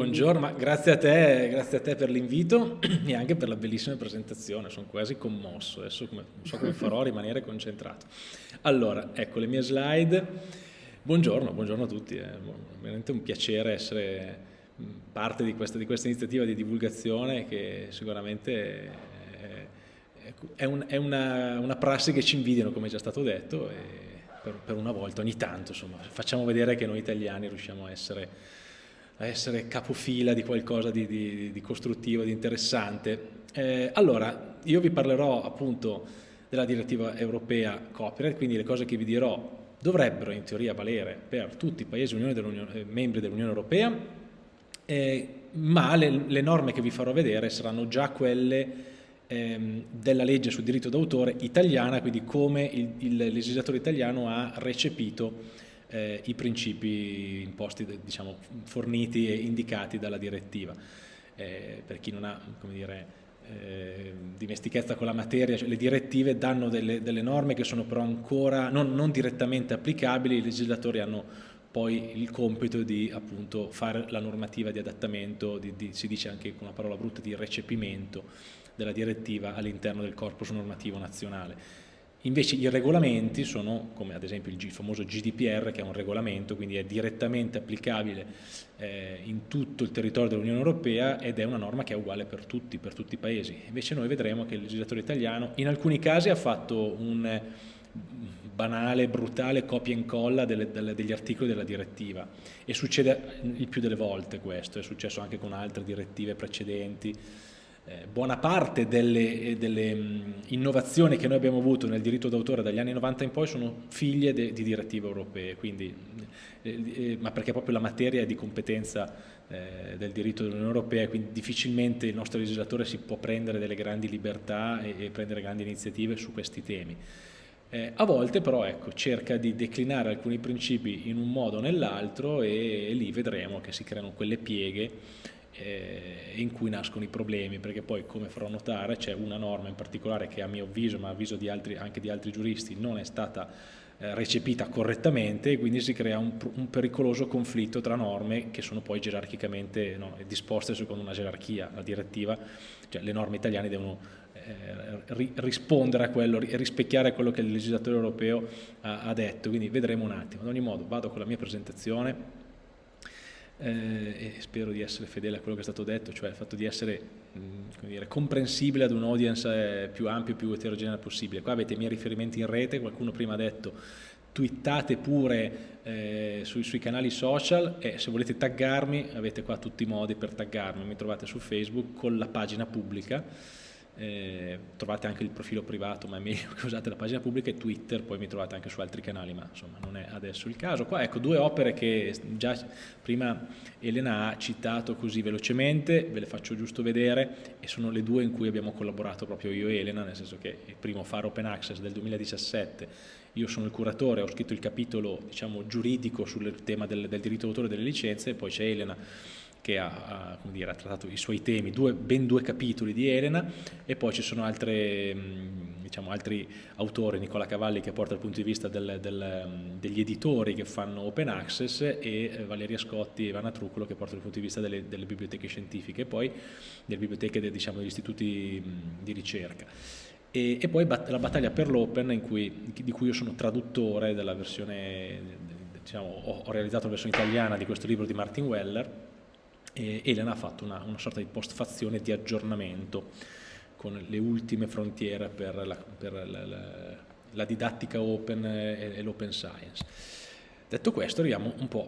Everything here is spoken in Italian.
Buongiorno, grazie a te, grazie a te per l'invito e anche per la bellissima presentazione, sono quasi commosso, adesso come, non so come farò a rimanere concentrato. Allora, ecco le mie slide. Buongiorno, buongiorno a tutti, è veramente un piacere essere parte di questa, di questa iniziativa di divulgazione che sicuramente è, è, un, è una, una, prassi che ci invidiano, come è già stato detto, per, per una volta, ogni tanto, insomma, facciamo vedere che noi italiani riusciamo a essere a essere capofila di qualcosa di, di, di costruttivo, di interessante. Eh, allora, io vi parlerò appunto della direttiva europea copyright, quindi le cose che vi dirò dovrebbero in teoria valere per tutti i paesi eh, membri dell'Unione Europea, eh, ma le, le, norme che vi farò vedere saranno già quelle ehm, della legge sul diritto d'autore italiana, quindi come il, il legislatore italiano ha recepito eh, i principi imposti, diciamo, forniti e indicati dalla direttiva. Eh, per chi non ha dire, eh, dimestichezza con la materia, cioè le direttive danno delle, delle, norme che sono però ancora non, non, direttamente applicabili, i legislatori hanno poi il compito di appunto fare la normativa di adattamento, di, di, si dice anche con una parola brutta, di recepimento della direttiva all'interno del corpus normativo nazionale. Invece i regolamenti sono, come ad esempio il famoso GDPR, che è un regolamento, quindi è direttamente applicabile eh, in tutto il territorio dell'Unione Europea ed è una norma che è uguale per tutti, per tutti i paesi. Invece noi vedremo che il legislatore italiano in alcuni casi ha fatto un banale, brutale copia e incolla delle, delle, degli articoli della direttiva e succede il più delle volte questo, è successo anche con altre direttive precedenti eh, buona parte delle, eh, delle mh, innovazioni che noi abbiamo avuto nel diritto d'autore dagli anni 90 in poi sono figlie de, di direttive europee, quindi, eh, eh, ma perché proprio la materia è di competenza eh, del diritto dell'Unione Europea, quindi difficilmente il nostro legislatore si può prendere delle grandi libertà e, e prendere grandi iniziative su questi temi. Eh, a volte però ecco, cerca di declinare alcuni principi in un modo o nell'altro e, e lì vedremo che si creano quelle pieghe eh, in cui nascono i problemi, perché poi come farò notare c'è una norma in particolare che a mio avviso, ma a avviso di altri, anche di altri giuristi, non è stata eh, recepita correttamente e quindi si crea un, un, pericoloso conflitto tra norme che sono poi gerarchicamente no, disposte secondo una gerarchia, la direttiva, cioè le norme italiane devono eh, rispondere a quello, rispecchiare quello che il legislatore europeo ha, ha detto, quindi vedremo un attimo. Ad ogni modo vado con la mia presentazione eh, e spero di essere fedele a quello che è stato detto, cioè il fatto di essere mh, dire, comprensibile ad un audience eh, più ampio e più eterogeneo possibile. Qua avete i miei riferimenti in rete, qualcuno prima ha detto twittate pure eh, sui, sui, canali social e se volete taggarmi avete qua tutti i modi per taggarmi, mi trovate su Facebook con la pagina pubblica eh, trovate anche il profilo privato ma è meglio che usate la pagina pubblica e Twitter poi mi trovate anche su altri canali ma insomma non è adesso il caso. Qua ecco due opere che già prima Elena ha citato così velocemente ve le faccio giusto vedere e sono le due in cui abbiamo collaborato proprio io e Elena nel senso che il primo Faro Open Access del 2017 io sono il curatore ho scritto il capitolo diciamo giuridico sul tema del, del diritto d'autore delle licenze e poi c'è Elena che ha, dire, ha, trattato i suoi temi, due, ben due capitoli di Elena e poi ci sono altre, diciamo, altri autori, Nicola Cavalli che porta il punto di vista del, del, degli editori che fanno open access e eh, Valeria Scotti e Ivana Truccolo che portano il punto di vista delle, delle biblioteche scientifiche poi delle biblioteche diciamo, degli istituti di ricerca. E, e, poi la battaglia per l'Open di cui io sono traduttore della versione, diciamo, ho, ho realizzato la versione italiana di questo libro di Martin Weller e Elena ha fatto una, una sorta di postfazione di aggiornamento con le ultime frontiere per la, per la, la, la didattica open e, e l'open science. Detto questo arriviamo un po'